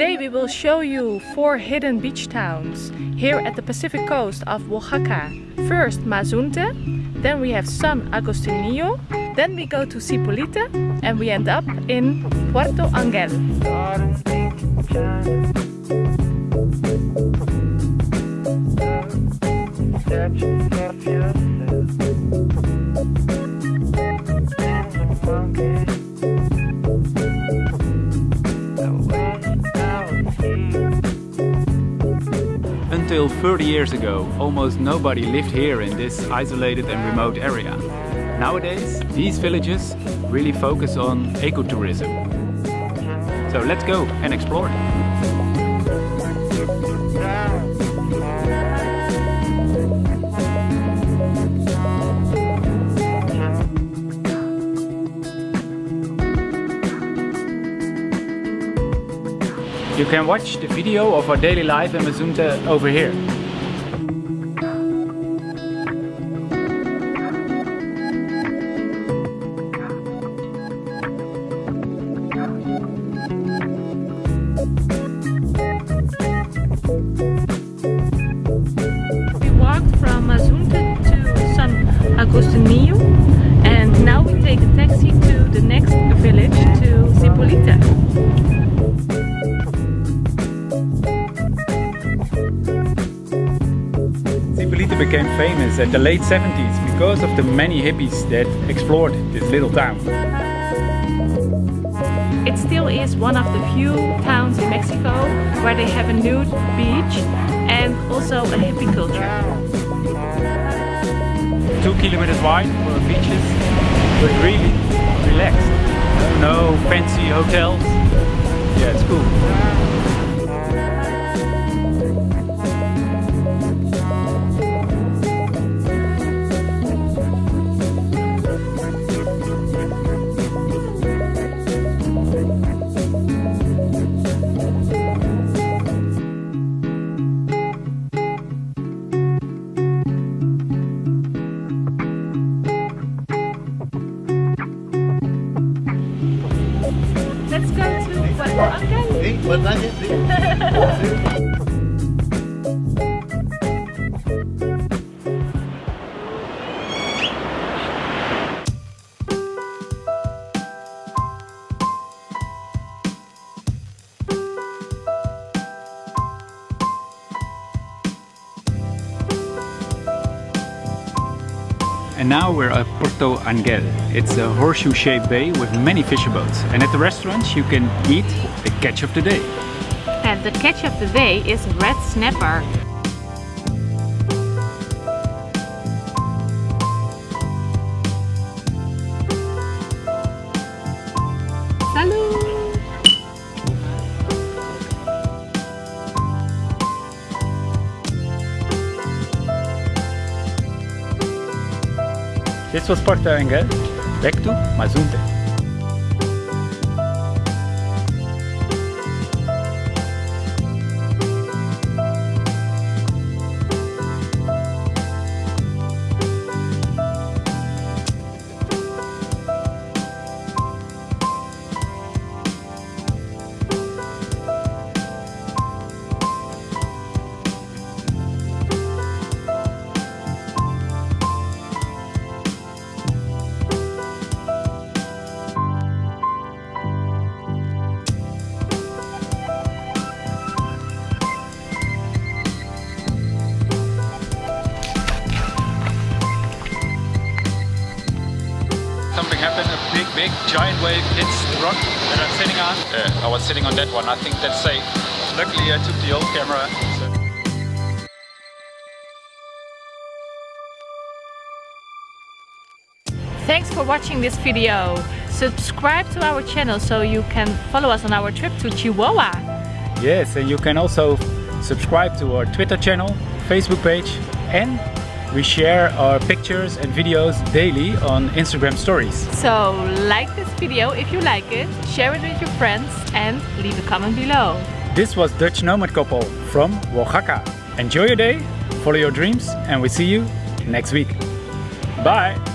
Today we will show you four hidden beach towns here at the Pacific coast of Oaxaca. First Mazunte, then we have San Agustinillo, then we go to Zipolite and we end up in Puerto Angel. Until 30 years ago, almost nobody lived here in this isolated and remote area. Nowadays, these villages really focus on ecotourism. So let's go and explore. Can watch the video of our daily life in Mazunte over here. We walked from Mazunte to San and now we take a taxi to the next village to Zipolite. Became famous at the late 70s because of the many hippies that explored this little town. It still is one of the few towns in Mexico where they have a nude beach and also a hippie culture. Two kilometers wide for beaches, but really relaxed. No fancy hotels. Let's go to And now we're at Puerto Angel. It's a horseshoe-shaped bay with many fisher boats. And at the restaurants you can eat the catch of the day. And the catch of the day is red snapper. This was Puerto Angel. Back to Mazunte. Something happened, a big, big, giant wave hits the rock that I'm sitting on. Uh, I was sitting on that one, I think that's safe. Luckily I took the old camera. so- Thanks for watching this video. Subscribe to our channel so you can follow us on our trip to Chihuahua. Yes, and you can also subscribe to our Twitter channel, Facebook page, and we share our pictures and videos daily on Instagram stories. So like this video if you like it, share it with your friends and leave a comment below. This was Dutch Nomad Couple from Oaxaca. Enjoy your day, follow your dreams, and we see you next week. Bye!